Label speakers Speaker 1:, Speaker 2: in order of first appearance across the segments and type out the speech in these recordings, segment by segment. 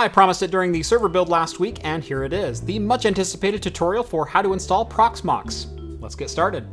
Speaker 1: I promised it during the server build last week, and here it is, the much anticipated tutorial for how to install Proxmox. Let's get started.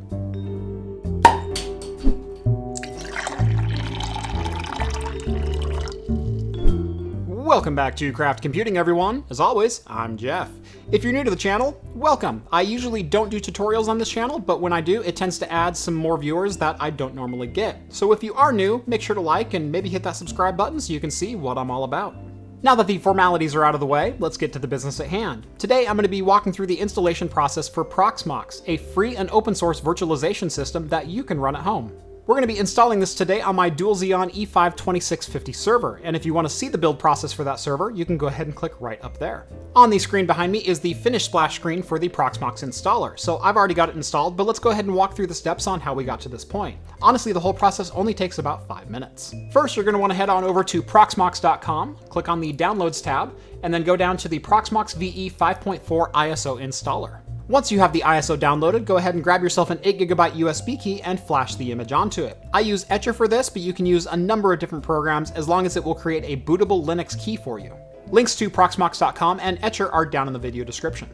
Speaker 1: Welcome back to Craft Computing, everyone. As always, I'm Jeff. If you're new to the channel, welcome. I usually don't do tutorials on this channel, but when I do, it tends to add some more viewers that I don't normally get. So if you are new, make sure to like and maybe hit that subscribe button so you can see what I'm all about. Now that the formalities are out of the way, let's get to the business at hand. Today I'm going to be walking through the installation process for Proxmox, a free and open source virtualization system that you can run at home. We're going to be installing this today on my Dual Xeon E5 2650 server, and if you want to see the build process for that server, you can go ahead and click right up there. On the screen behind me is the finished splash screen for the Proxmox installer, so I've already got it installed, but let's go ahead and walk through the steps on how we got to this point. Honestly, the whole process only takes about 5 minutes. First, you're going to want to head on over to proxmox.com, click on the Downloads tab, and then go down to the Proxmox VE 5.4 ISO installer. Once you have the ISO downloaded, go ahead and grab yourself an 8GB USB key and flash the image onto it. I use Etcher for this, but you can use a number of different programs as long as it will create a bootable Linux key for you. Links to Proxmox.com and Etcher are down in the video description.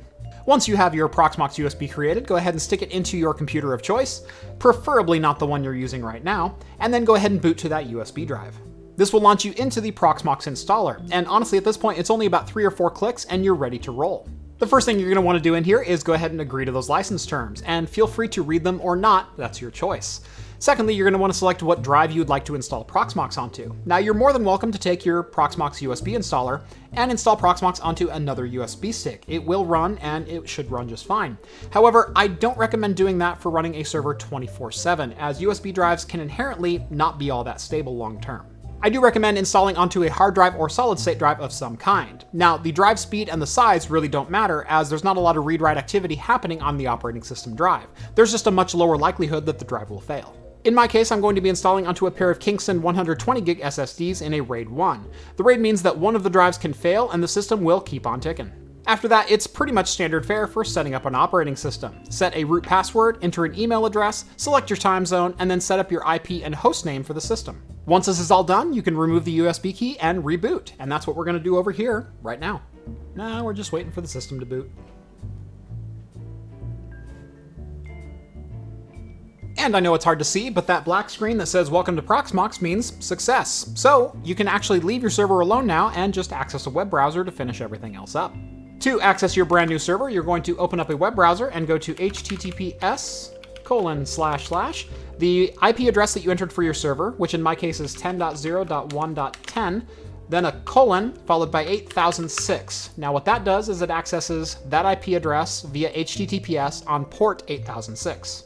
Speaker 1: Once you have your Proxmox USB created, go ahead and stick it into your computer of choice, preferably not the one you're using right now, and then go ahead and boot to that USB drive. This will launch you into the Proxmox installer, and honestly at this point it's only about three or four clicks and you're ready to roll. The first thing you're going to want to do in here is go ahead and agree to those license terms, and feel free to read them or not, that's your choice. Secondly, you're going to want to select what drive you'd like to install Proxmox onto. Now, you're more than welcome to take your Proxmox USB installer and install Proxmox onto another USB stick. It will run, and it should run just fine. However, I don't recommend doing that for running a server 24-7, as USB drives can inherently not be all that stable long term. I do recommend installing onto a hard drive or solid state drive of some kind. Now, the drive speed and the size really don't matter as there's not a lot of read-write activity happening on the operating system drive. There's just a much lower likelihood that the drive will fail. In my case, I'm going to be installing onto a pair of Kingston 120GB SSDs in a RAID 1. The RAID means that one of the drives can fail and the system will keep on ticking. After that, it's pretty much standard fare for setting up an operating system. Set a root password, enter an email address, select your time zone, and then set up your IP and host name for the system. Once this is all done, you can remove the USB key and reboot, and that's what we're going to do over here right now. Now we're just waiting for the system to boot. And I know it's hard to see, but that black screen that says welcome to Proxmox means success. So you can actually leave your server alone now and just access a web browser to finish everything else up. To access your brand new server, you're going to open up a web browser and go to https colon slash slash the IP address that you entered for your server, which in my case is 10.0.1.10, then a colon followed by 8006. Now what that does is it accesses that IP address via HTTPS on port 8006.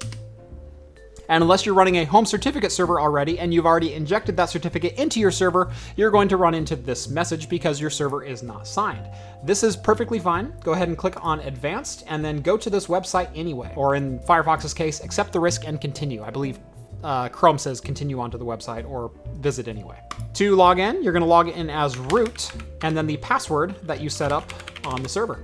Speaker 1: And unless you're running a home certificate server already and you've already injected that certificate into your server, you're going to run into this message because your server is not signed. This is perfectly fine. Go ahead and click on advanced and then go to this website anyway. Or in Firefox's case, accept the risk and continue. I believe uh, Chrome says continue onto the website or visit anyway. To log in, you're gonna log in as root and then the password that you set up on the server.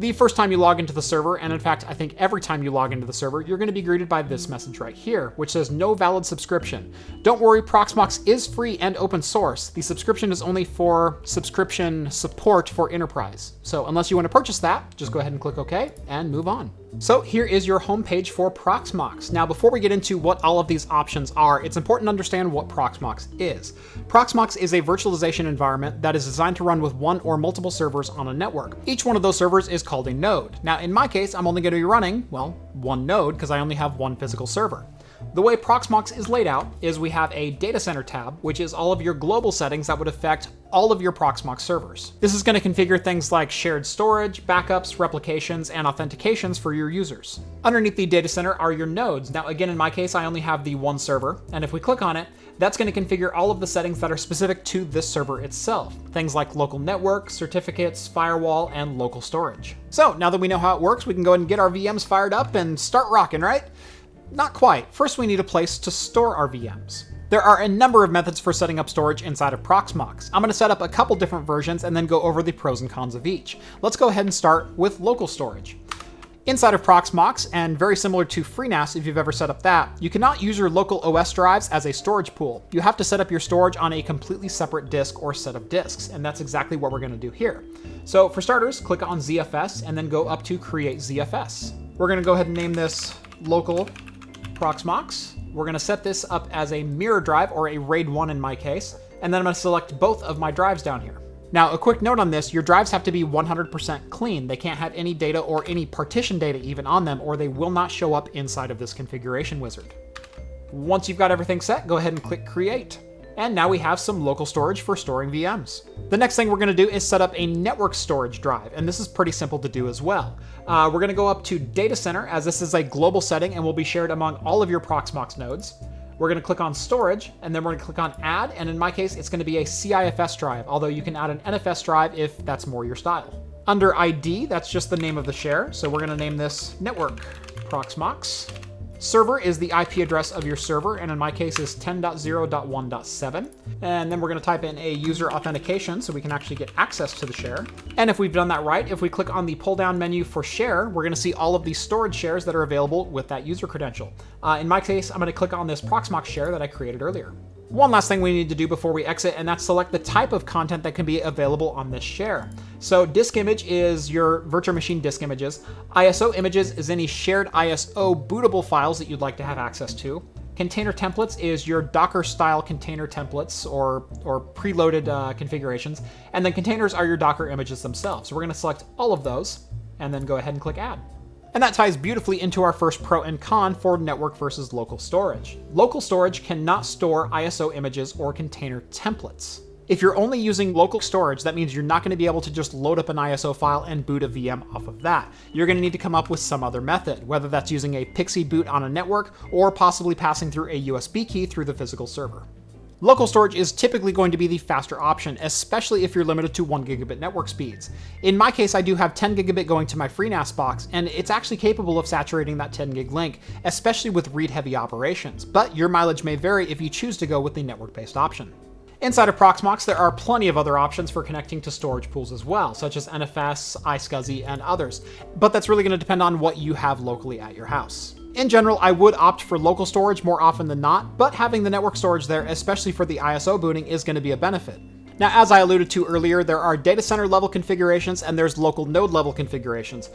Speaker 1: The first time you log into the server, and in fact, I think every time you log into the server, you're going to be greeted by this message right here, which says no valid subscription. Don't worry, Proxmox is free and open source. The subscription is only for subscription support for enterprise. So unless you want to purchase that, just go ahead and click OK and move on. So here is your homepage for Proxmox. Now, before we get into what all of these options are, it's important to understand what Proxmox is. Proxmox is a virtualization environment that is designed to run with one or multiple servers on a network. Each one of those servers is called a node. Now, in my case, I'm only going to be running, well, one node because I only have one physical server. The way Proxmox is laid out is we have a data center tab, which is all of your global settings that would affect all of your Proxmox servers. This is going to configure things like shared storage, backups, replications, and authentications for your users. Underneath the data center are your nodes. Now, again, in my case, I only have the one server, and if we click on it, that's going to configure all of the settings that are specific to this server itself. Things like local network, certificates, firewall, and local storage. So now that we know how it works, we can go ahead and get our VMs fired up and start rocking, right? Not quite. First, we need a place to store our VMs. There are a number of methods for setting up storage inside of Proxmox. I'm going to set up a couple different versions and then go over the pros and cons of each. Let's go ahead and start with local storage. Inside of Proxmox, and very similar to FreeNAS if you've ever set up that, you cannot use your local OS drives as a storage pool. You have to set up your storage on a completely separate disk or set of disks, and that's exactly what we're going to do here. So for starters, click on ZFS and then go up to Create ZFS. We're going to go ahead and name this Local Proxmox. We're going to set this up as a mirror drive, or a RAID 1 in my case, and then I'm going to select both of my drives down here. Now, a quick note on this, your drives have to be 100% clean. They can't have any data or any partition data even on them, or they will not show up inside of this configuration wizard. Once you've got everything set, go ahead and click Create. And now we have some local storage for storing VMs. The next thing we're going to do is set up a network storage drive, and this is pretty simple to do as well. Uh, we're going to go up to Data Center, as this is a global setting and will be shared among all of your Proxmox nodes. We're going to click on storage, and then we're to click on add, and in my case, it's going to be a CIFS drive, although you can add an NFS drive if that's more your style. Under ID, that's just the name of the share, so we're going to name this network Proxmox. Server is the IP address of your server, and in my case is 10.0.1.7. And then we're going to type in a user authentication so we can actually get access to the share. And if we've done that right, if we click on the pull-down menu for share, we're going to see all of the storage shares that are available with that user credential. Uh, in my case, I'm going to click on this Proxmox share that I created earlier. One last thing we need to do before we exit, and that's select the type of content that can be available on this share. So disk image is your virtual machine disk images. ISO images is any shared ISO bootable files that you'd like to have access to. Container templates is your Docker style container templates or, or preloaded uh, configurations. And then containers are your Docker images themselves. So we're going to select all of those and then go ahead and click add. And that ties beautifully into our first pro and con for network versus local storage. Local storage cannot store ISO images or container templates. If you're only using local storage, that means you're not going to be able to just load up an ISO file and boot a VM off of that. You're going to need to come up with some other method, whether that's using a PXE boot on a network or possibly passing through a USB key through the physical server. Local storage is typically going to be the faster option, especially if you're limited to 1 gigabit network speeds. In my case, I do have 10 gigabit going to my FreeNAS box, and it's actually capable of saturating that 10 gig link, especially with read-heavy operations, but your mileage may vary if you choose to go with the network-based option. Inside of Proxmox, there are plenty of other options for connecting to storage pools as well, such as NFS, iSCSI, and others, but that's really going to depend on what you have locally at your house. In general, I would opt for local storage more often than not, but having the network storage there, especially for the ISO booting, is going to be a benefit. Now, as I alluded to earlier, there are data center level configurations and there's local node level configurations.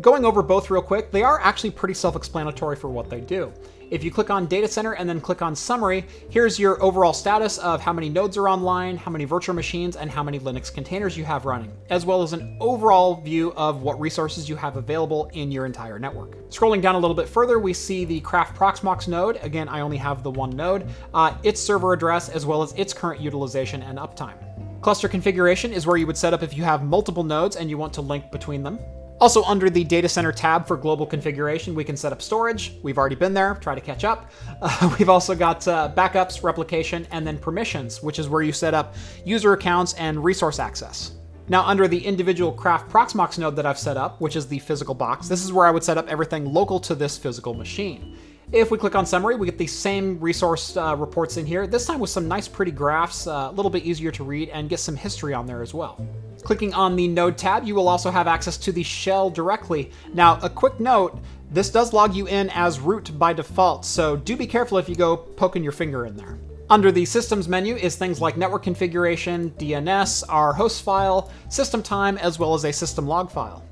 Speaker 1: Going over both real quick, they are actually pretty self-explanatory for what they do. If you click on Data Center and then click on Summary, here's your overall status of how many nodes are online, how many virtual machines, and how many Linux containers you have running, as well as an overall view of what resources you have available in your entire network. Scrolling down a little bit further, we see the Craft Proxmox node. Again, I only have the one node, uh, its server address, as well as its current utilization and uptime. Cluster configuration is where you would set up if you have multiple nodes and you want to link between them. Also under the data center tab for global configuration, we can set up storage. We've already been there, try to catch up. Uh, we've also got uh, backups, replication, and then permissions, which is where you set up user accounts and resource access. Now under the individual Craft Proxmox node that I've set up, which is the physical box, this is where I would set up everything local to this physical machine. If we click on summary, we get the same resource uh, reports in here, this time with some nice pretty graphs, uh, a little bit easier to read, and get some history on there as well. Clicking on the node tab, you will also have access to the shell directly. Now, a quick note, this does log you in as root by default, so do be careful if you go poking your finger in there. Under the Systems menu is things like network configuration, DNS, our host file, system time, as well as a system log file.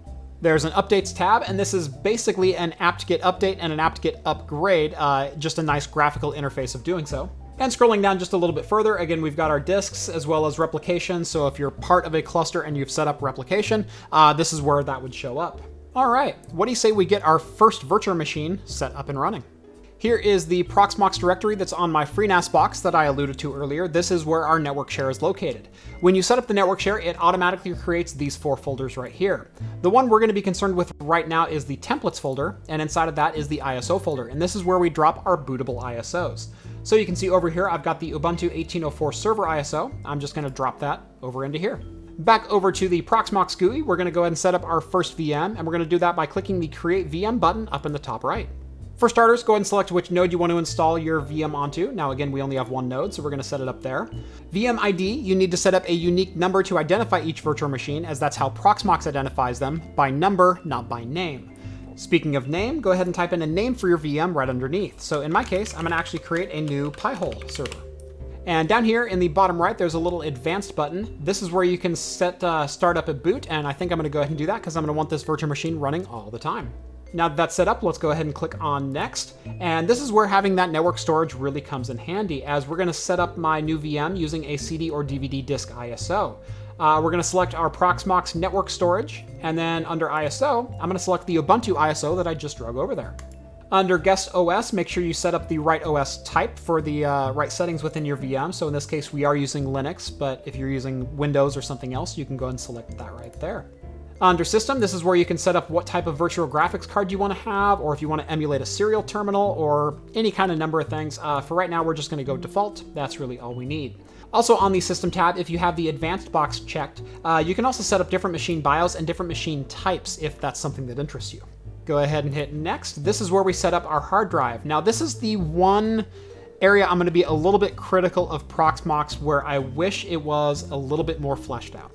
Speaker 1: There's an Updates tab, and this is basically an apt-get update and an apt-get upgrade, uh, just a nice graphical interface of doing so. And scrolling down just a little bit further, again, we've got our disks as well as replication. So if you're part of a cluster and you've set up replication, uh, this is where that would show up. All right, what do you say we get our first virtual machine set up and running? Here is the Proxmox directory that's on my FreeNAS box that I alluded to earlier. This is where our network share is located. When you set up the network share, it automatically creates these four folders right here. The one we're going to be concerned with right now is the templates folder, and inside of that is the ISO folder, and this is where we drop our bootable ISOs. So you can see over here, I've got the Ubuntu 1804 server ISO. I'm just going to drop that over into here. Back over to the Proxmox GUI, we're going to go ahead and set up our first VM, and we're going to do that by clicking the Create VM button up in the top right. For starters, go ahead and select which node you want to install your VM onto. Now again, we only have one node, so we're going to set it up there. VM ID, you need to set up a unique number to identify each virtual machine, as that's how Proxmox identifies them, by number, not by name. Speaking of name, go ahead and type in a name for your VM right underneath. So in my case, I'm gonna actually create a new Pi-hole server. And down here in the bottom right, there's a little advanced button. This is where you can set uh, start up at boot, and I think I'm gonna go ahead and do that because I'm gonna want this virtual machine running all the time. Now that that's set up, let's go ahead and click on next. And this is where having that network storage really comes in handy as we're gonna set up my new VM using a CD or DVD disk ISO. Uh, we're going to select our Proxmox network storage, and then under ISO, I'm going to select the Ubuntu ISO that I just drug over there. Under guest OS, make sure you set up the right OS type for the uh, right settings within your VM. So in this case, we are using Linux, but if you're using Windows or something else, you can go and select that right there. Under System, this is where you can set up what type of virtual graphics card you want to have, or if you want to emulate a serial terminal, or any kind of number of things. Uh, for right now, we're just going to go default. That's really all we need. Also on the System tab, if you have the Advanced box checked, uh, you can also set up different machine BIOS and different machine types if that's something that interests you. Go ahead and hit Next. This is where we set up our hard drive. Now this is the one area I'm going to be a little bit critical of Proxmox where I wish it was a little bit more fleshed out.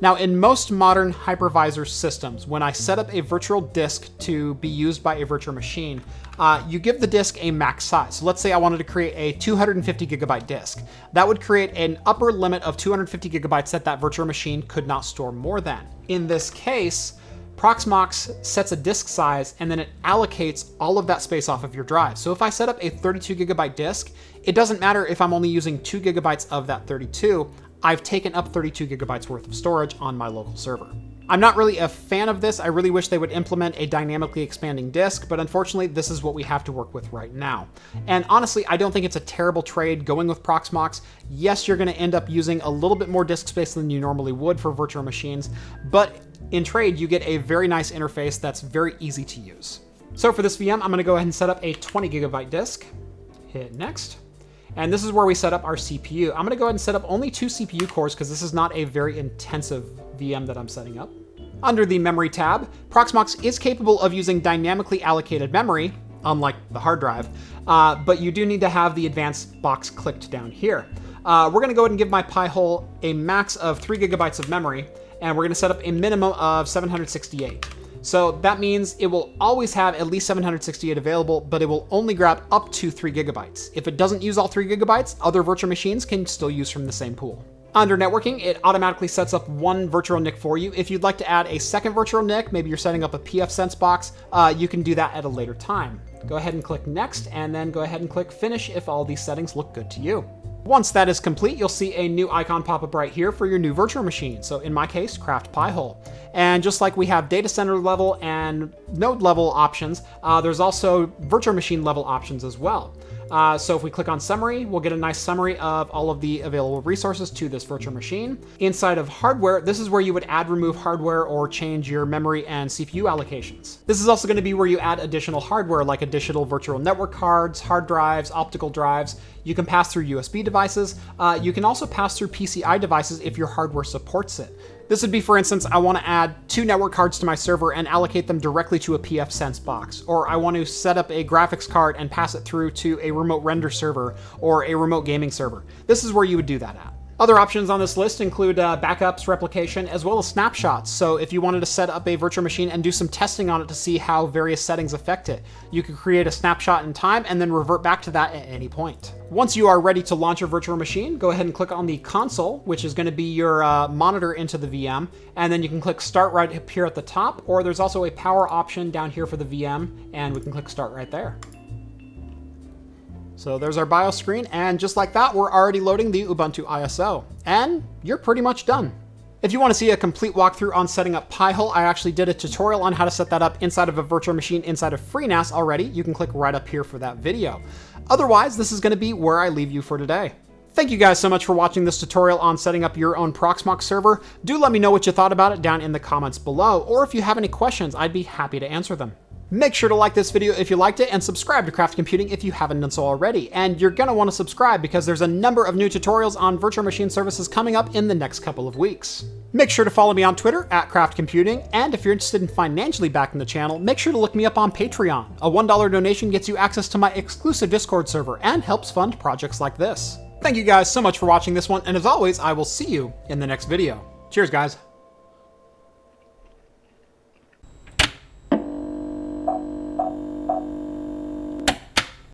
Speaker 1: Now, in most modern hypervisor systems, when I set up a virtual disk to be used by a virtual machine, uh, you give the disk a max size. So let's say I wanted to create a 250 gigabyte disk. That would create an upper limit of 250 gigabytes that that virtual machine could not store more than. In this case, Proxmox sets a disk size and then it allocates all of that space off of your drive. So if I set up a 32 gigabyte disk, it doesn't matter if I'm only using 2 gigabytes of that 32, I've taken up 32 gigabytes worth of storage on my local server. I'm not really a fan of this. I really wish they would implement a dynamically expanding disk, but unfortunately, this is what we have to work with right now. And honestly, I don't think it's a terrible trade going with Proxmox. Yes, you're going to end up using a little bit more disk space than you normally would for virtual machines, but in trade, you get a very nice interface that's very easy to use. So for this VM, I'm going to go ahead and set up a 20 gigabyte disk. Hit next. And this is where we set up our CPU. I'm gonna go ahead and set up only two CPU cores because this is not a very intensive VM that I'm setting up. Under the Memory tab, Proxmox is capable of using dynamically allocated memory, unlike the hard drive, uh, but you do need to have the advanced box clicked down here. Uh, we're gonna go ahead and give my Pi-hole a max of three gigabytes of memory, and we're gonna set up a minimum of 768. So that means it will always have at least 768 available, but it will only grab up to 3 gigabytes. If it doesn't use all 3 gigabytes, other virtual machines can still use from the same pool. Under networking, it automatically sets up one virtual NIC for you. If you'd like to add a second virtual NIC, maybe you're setting up a pfSense box, uh, you can do that at a later time. Go ahead and click next, and then go ahead and click finish if all these settings look good to you. Once that is complete, you'll see a new icon pop up right here for your new virtual machine. So in my case, Craft Pi-hole. And just like we have data center level and node level options, uh, there's also virtual machine level options as well. Uh, so if we click on summary, we'll get a nice summary of all of the available resources to this virtual machine. Inside of hardware, this is where you would add, remove hardware, or change your memory and CPU allocations. This is also going to be where you add additional hardware like additional virtual network cards, hard drives, optical drives. You can pass through USB devices. Uh, you can also pass through PCI devices if your hardware supports it. This would be, for instance, I want to add two network cards to my server and allocate them directly to a pfSense box, or I want to set up a graphics card and pass it through to a remote render server or a remote gaming server. This is where you would do that at. Other options on this list include uh, backups, replication, as well as snapshots. So if you wanted to set up a virtual machine and do some testing on it to see how various settings affect it, you could create a snapshot in time and then revert back to that at any point. Once you are ready to launch your virtual machine, go ahead and click on the console, which is going to be your uh, monitor into the VM, and then you can click start right up here at the top, or there's also a power option down here for the VM, and we can click start right there. So there's our BIOS screen, and just like that, we're already loading the Ubuntu ISO. And you're pretty much done. If you want to see a complete walkthrough on setting up Pi-hole, I actually did a tutorial on how to set that up inside of a virtual machine inside of FreeNAS already. You can click right up here for that video. Otherwise, this is going to be where I leave you for today. Thank you guys so much for watching this tutorial on setting up your own Proxmox server. Do let me know what you thought about it down in the comments below, or if you have any questions, I'd be happy to answer them. Make sure to like this video if you liked it and subscribe to Craft Computing if you haven't done so already. And you're going to want to subscribe because there's a number of new tutorials on virtual machine services coming up in the next couple of weeks. Make sure to follow me on Twitter at Craft Computing, and if you're interested in financially backing the channel, make sure to look me up on Patreon. A $1 donation gets you access to my exclusive Discord server and helps fund projects like this. Thank you guys so much for watching this one, and as always, I will see you in the next video. Cheers, guys.